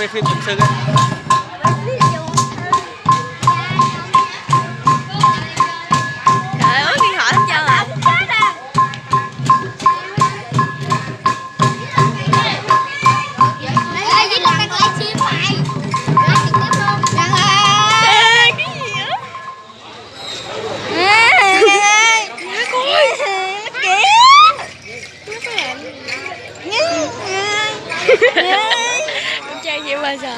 quay phim phụng sư á Gì mà sợ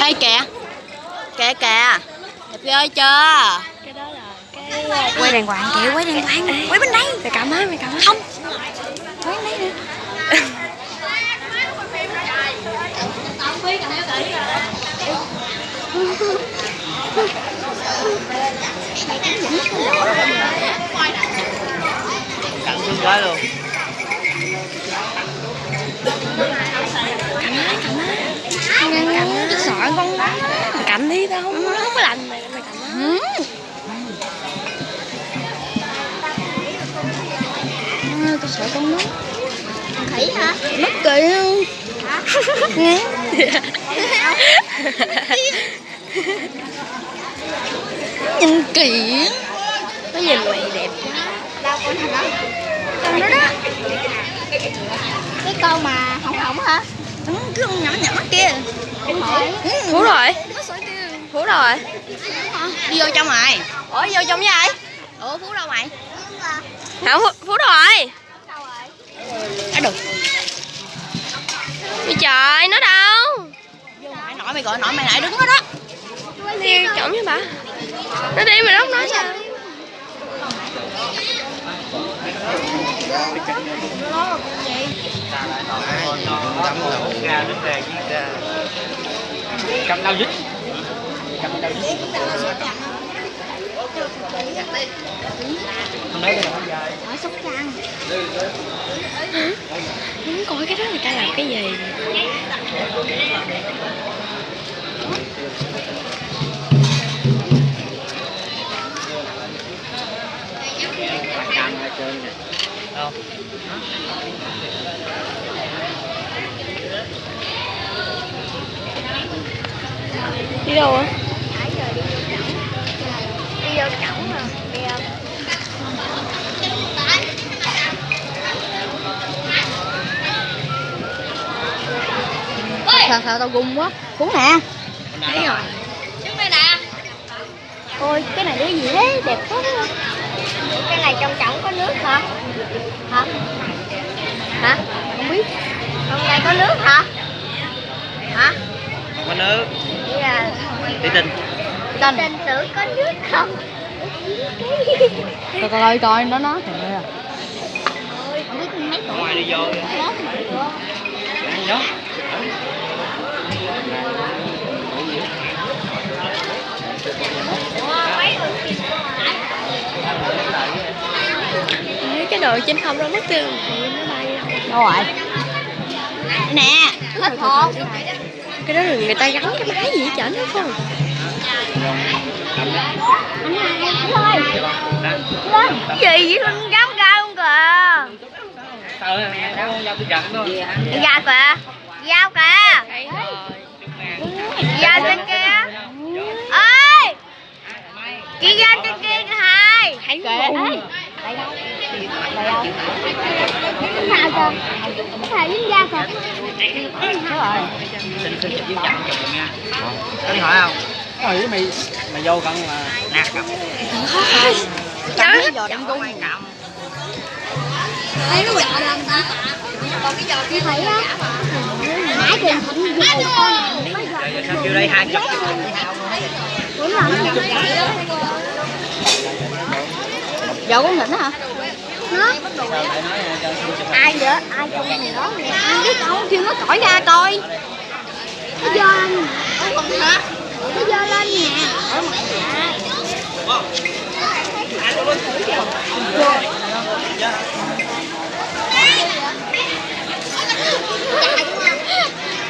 Ê kìa. Kìa kìa. Đẹp ơi chưa? Cái đó là cái Quay đàng hoàng kìa quay đàng hoàng. Quay bên đây. Mày cầm á, mày cầm á Không Quay bên đây nè cắn xuống gái luôn Tôi sợ con đó Mày cầm đi, tao không, nó không có lành mày, mày ừ. À, Tôi sợ con đó Khỉ hả? Mất kìa Nghe Nhìn kỹ Nó nhìn mày đẹp Đâu con thằng đó Con đó đó Cái con mà hỏng hỏng hả? Ừ, Cái con nhỏ nhỏ kia. Hỏi Phú rồi. Phú rồi. Đi vô trong rồi Ủa, vô trong với ai? Ủa Phú đâu mày? Hả, Phú, Phú rồi. Đâu rồi? À được Ôi trời, nó đâu? Nội mày gọi nội mày lại đứng đó đó. Đi chổng với bà. Nó đi mà nó không nói sao ra nước ra với cầm đau dính. cầm đau dính không lấy cái dài Ở Sóc Trăng Muốn coi cái đó người ta làm cái gì cầm ở không giờ đi vô cổng Đi vô cổng mà Đi không? Sao sao tao gung quá? Phú nè. Thấy rồi. Ôi cái này cái gì đấy đẹp quá. Cái này trong cổng có nước hả? Hả? Hả? Không biết Trong đây có nước hả? Hả? có nước Vậy là tí tinh Tình Tình tử có nước không? Coi coi coi nó nó kìa Không biết mấy tuổi ngoài đi vô đó Mấy cái đồ trên không đâu mất tiêu. Nó bay đâu rồi? Nè Hết hồn. Cái đó là người ta gắn cái máy gì đó phải không? Thôi Gì vậy con gáo ga không kìa. Nó Dạ kìa. Dao kìa. Dao trên kia. Ơi Chị dao trên kia kìa hai. Thấy Kệ luôn Ê Đây đâu Đây đâu Cái nào kìa Cái nào dính da kìa Đó rồi xin xin dưới chậm chụp nha có đi hỏi không rồi mày mày vô cận là nạt cầm Cầm cái giò đâm gung Thấy nó giọt lắm ta Còn cái giọt kia thấy á Nãy kìa thịnh vô giờ giờ sao kêu đây hai chục Đúng rồi. Giò con thịnh hả? Nó Ai vậy? Ai trong này đó nè Cái con kêu nó cõi ra coi. Nó dơ lên. Hả? Nó dơ lên nè.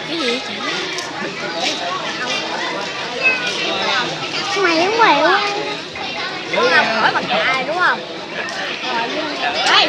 Cái gì vậy Mày cũng mèo Con làm khỏi bằng cà đúng không? Đây,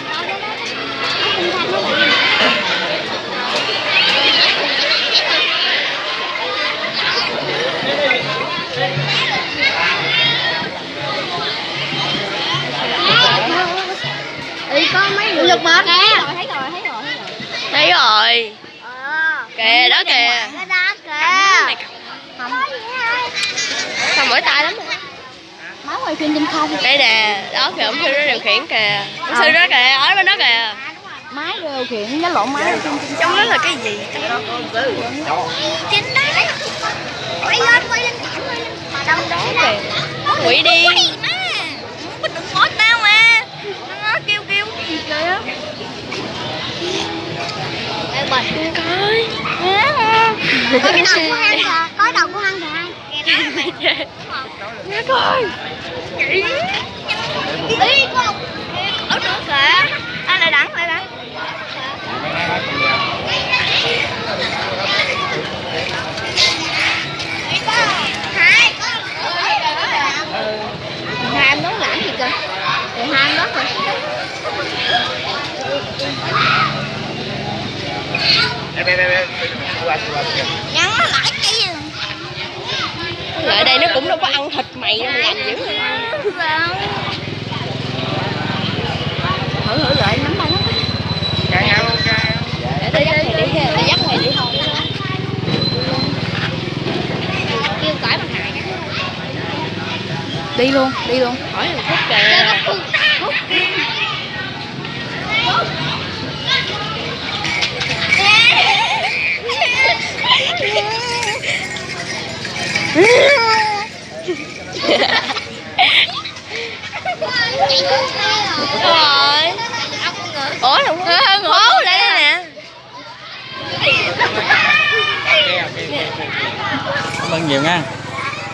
kìa đó kìa đó kìa. Không. Mỏi tay lắm máu quay phim trên không đây nè đó kìa ông sư đó điều khiển kìa ông sư đó kìa ở bên đó kìa máy điều khiển nó lộn máy trong đó là cái gì Chính đấy. Quay lên, quay lên quay lên. Trong đó kìa. quỷ đi má. Mình đừng hỏi tao mà. Nó kêu kêu gì kìa. Ê bật. Có đầu của hang kìa. Có đầu của hang kìa. Kìa đó mày. nghe coi Ý con. Ở nữa kìa. À lại đẳng, lại đẳng. Hai. hai anh đó làm gì kìa thì hai anh đó kìa Nhắn nó lại cái gì? lại đây nó cũng đâu có ăn thịt mày đâu mà làm dữ. Thử thử lại nắm tay nó. Để tôi dắt mày đi tôi dắt mày đi. Thôi Kêu cởi bằng hại đi luôn đi luôn. Hỏi là phút kìa rồi ủa là ngố lại đây nè cảm ơn nhiều nha